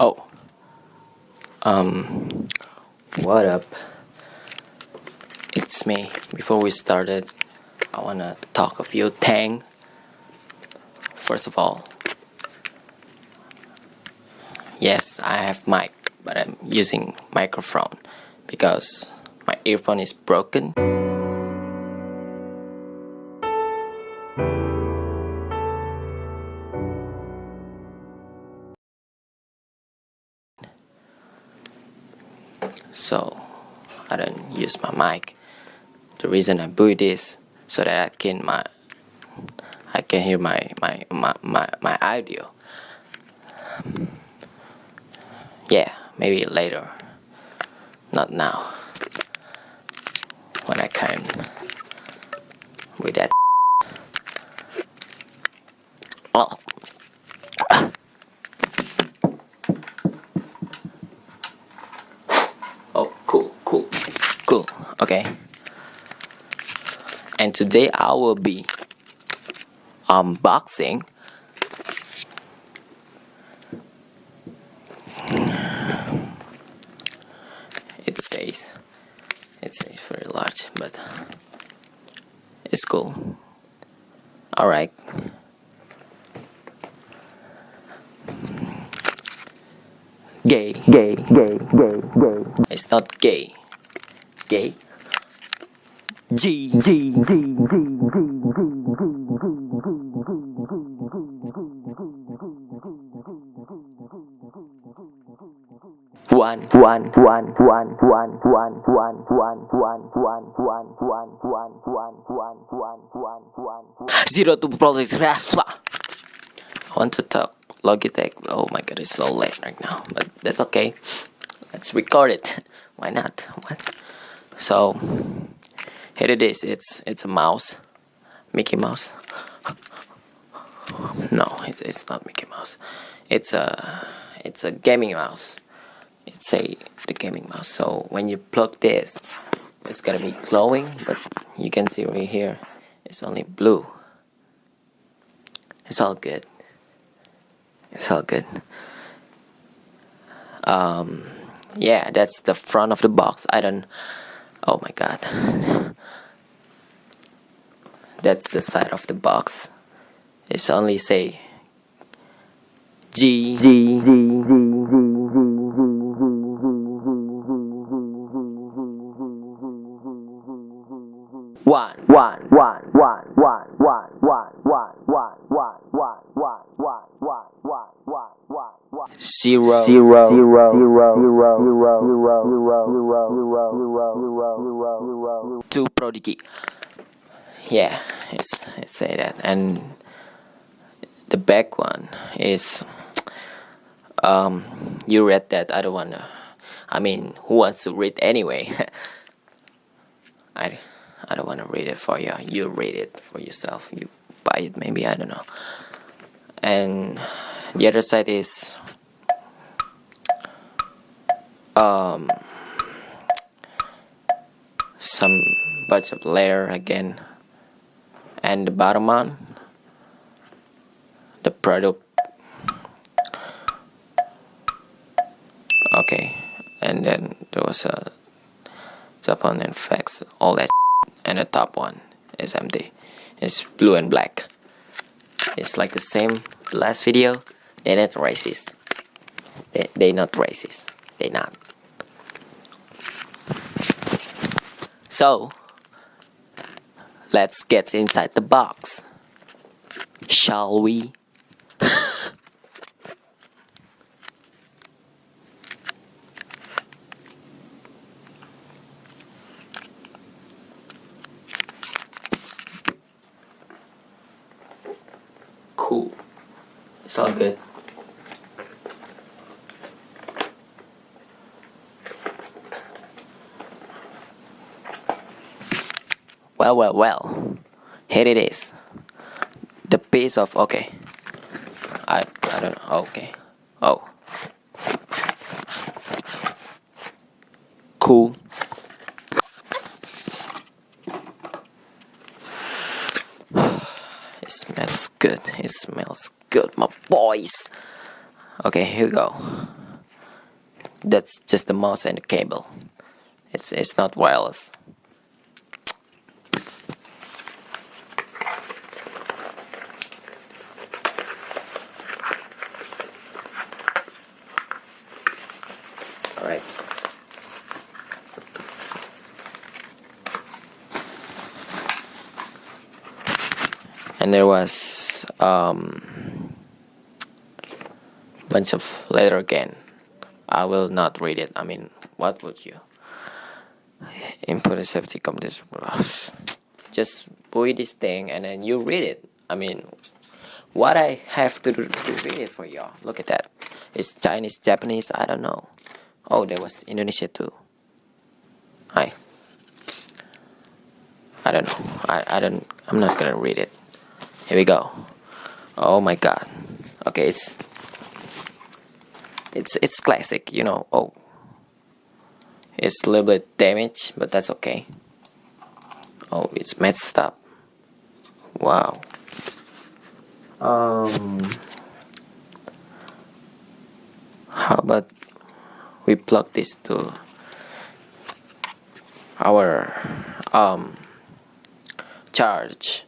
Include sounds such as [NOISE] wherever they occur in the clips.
Oh. Um, what up? It's me. Before we started, I wanna talk a few things. First of all, yes, I have mic, but I'm using microphone because my earphone is broken. So I don't use my mic. The reason I buy this so that I can my I can hear my my my my, my audio. Yeah, maybe later. Not now. When I can with that. Oh, cool, cool, cool. Okay. And today I will be um, unboxing it says it says very large but it's cool. All right. Gay gay, gay, gay, gay. it's not gay. Gay G G, G, G, G, G, G, G, one one, one, one, one, one, one, one, one, one, one, one, one, one, one, one, one, one, one. zero to Prodigy I want to talk Logitech. Oh my god, it's so late right now, but that's okay. Let's record it. Why not? What? So here it is. It's it's a mouse, Mickey Mouse. No, it's it's not Mickey Mouse. It's a it's a gaming mouse. It's a the gaming mouse. So when you plug this, it's gonna be glowing, but you can see right here, it's only blue. It's all good. It's all good. Um, yeah, that's the front of the box. I don't. Oh my god. [LAUGHS] That's the side of the box. It's only say G G, G, G, G, G, G, one. one, one, one, one, one, one, one, one, one, one, one, one, one, one, one, one, one. Zero. Zero, zero, zero, zero, zero, zero, zero, zero, zero, zero, zero. Two prodigy. Yeah, it's it say that, and the back one is um you read that I don't wanna. I mean, who wants to read anyway? [LAUGHS] I I don't wanna read it for you. You read it for yourself. You buy it maybe I don't know. And the other side is um some bunch of layer again and the bottom one the product. Okay and then there was a on and fax all that and the top one is empty it's blue and black. It's like the same last video. They're not racist. They, they not racist. They not. So let's get inside the box. Shall we? Cool. It's all good well well well. Here it is. The piece of okay. I, I don't know okay. Oh. Cool. [SIGHS] It smells good. It smells good my boys. Okay here we go. That's just the mouse and the cable. It's it's not wireless all right. And there was um bunch of letter again. I will not read it. I mean what would you? Input a safety companies just buy this thing and then you read it. I mean what I have to do to read it for y'all. Look at that. It's Chinese Japanese I don't know oh there was Indonesia too. Hi I don't know. I, I don't I'm not gonna read it. Here we go. Oh my god. Okay it's it's it's classic you know. Oh it's a little bit damaged but that's okay. Oh it's messed up. Wow. Um. How about we plug this to our um charge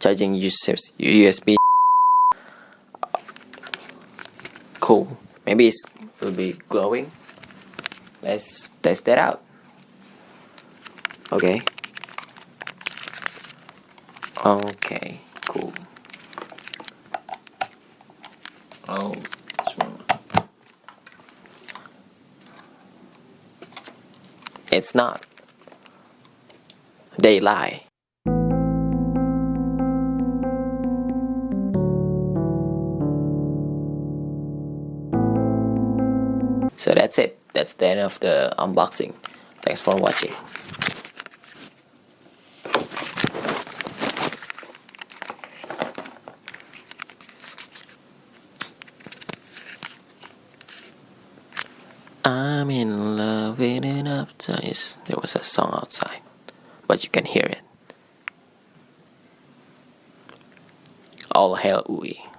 charging USB cool. Maybe it will be glowing. Let's test that out. Okay. Okay cool. Oh it's not. They lie. So that's it. That's the end of the unboxing. Thanks for watching. I'm in an upside. There was a song outside, but you can hear it. All hail Uwe.